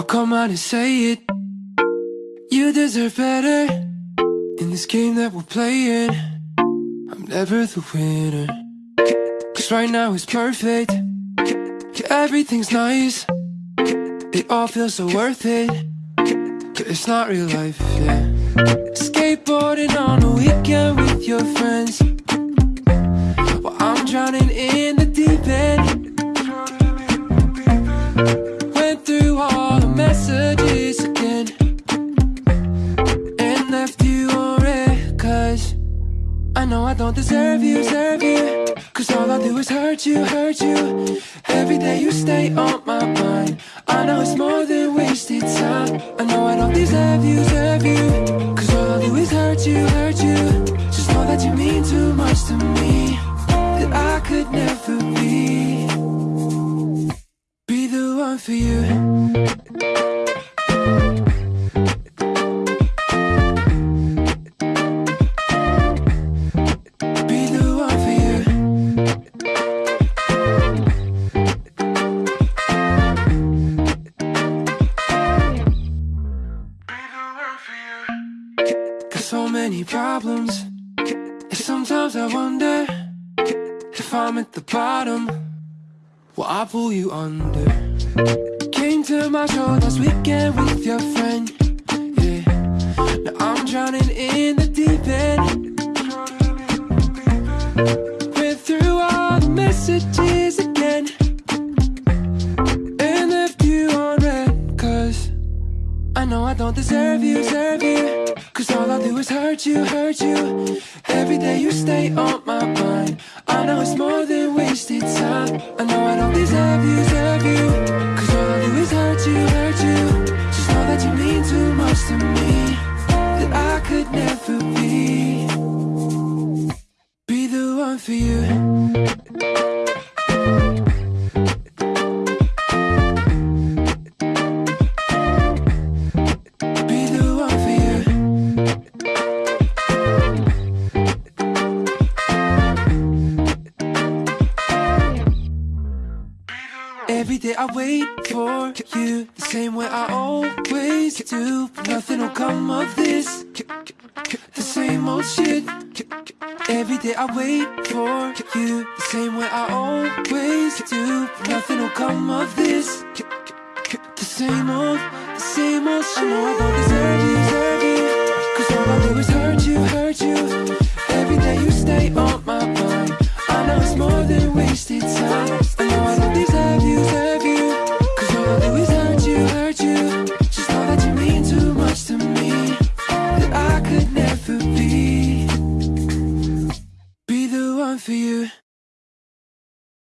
I'll come out and say it. You deserve better. In this game that we're playing, I'm never the winner. Cause right now it's perfect. Everything's nice. It all feels so worth it. It's not real life, yeah. Skateboarding on a weekend with your friends. While I'm drowning I know I don't deserve you, deserve you. Cause all I do is hurt you, hurt you. Every day you stay on my mind. I know it's more than wasted time. I know I don't deserve you, deserve you. Cause all I do is hurt you, hurt you. Just know that you mean too much to me. That I could never be. Be the one for you. So many problems. And sometimes I wonder if I'm at the bottom. Will I pull you under? Came to my show last weekend with your friend. Yeah. Now I'm drowning in the deep end. Don't deserve you, deserve you. Cause all I do is hurt you, hurt you. Every day you stay on my mind. I know it's more than wasted time. I know I don't deserve you, deserve you. Cause all I do is hurt you, hurt you. Just know that you mean too much to me. That I could never be. Be the one for you. Day I wait for you. The same way I always do. But nothing will come of this. The same old shit. Every day I wait for you. The same way I always do. But nothing will come of this. The same old, the same old shit